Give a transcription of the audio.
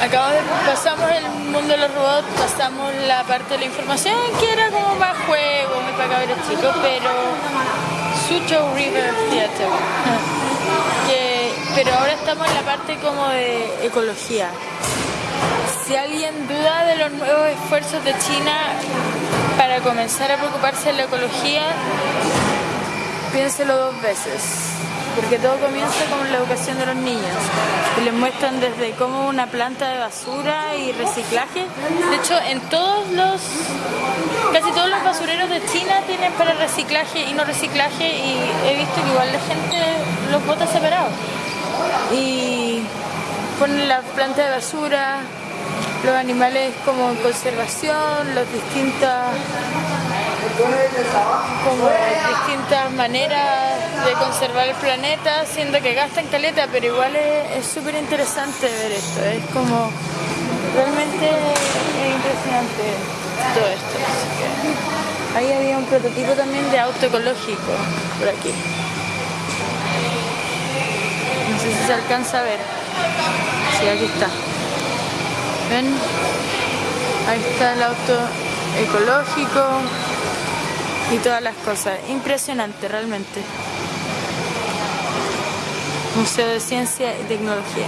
Acabamos de, pasamos el mundo de los robots, pasamos la parte de la información que era como más juego, muy para cabros chicos, pero Sucho River Theater. Que, pero ahora estamos en la parte como de ecología. Si alguien duda de los nuevos esfuerzos de China para comenzar a preocuparse de la ecología, piénselo dos veces porque todo comienza con la educación de los niños y les muestran desde cómo una planta de basura y reciclaje. De hecho, en todos los, casi todos los basureros de China tienen para reciclaje y no reciclaje y he visto que igual la gente los bota separados. Y ponen la planta de basura, los animales como en conservación, las distintas como distintas maneras de conservar el planeta, siendo que gastan caleta, pero igual es súper interesante ver esto, es como realmente es impresionante todo esto. ahí había un prototipo también de auto ecológico por aquí. No sé si se alcanza a ver. Sí, aquí está. ¿Ven? Ahí está el auto ecológico y todas las cosas. Impresionante realmente. Museo de Ciencia y Tecnología.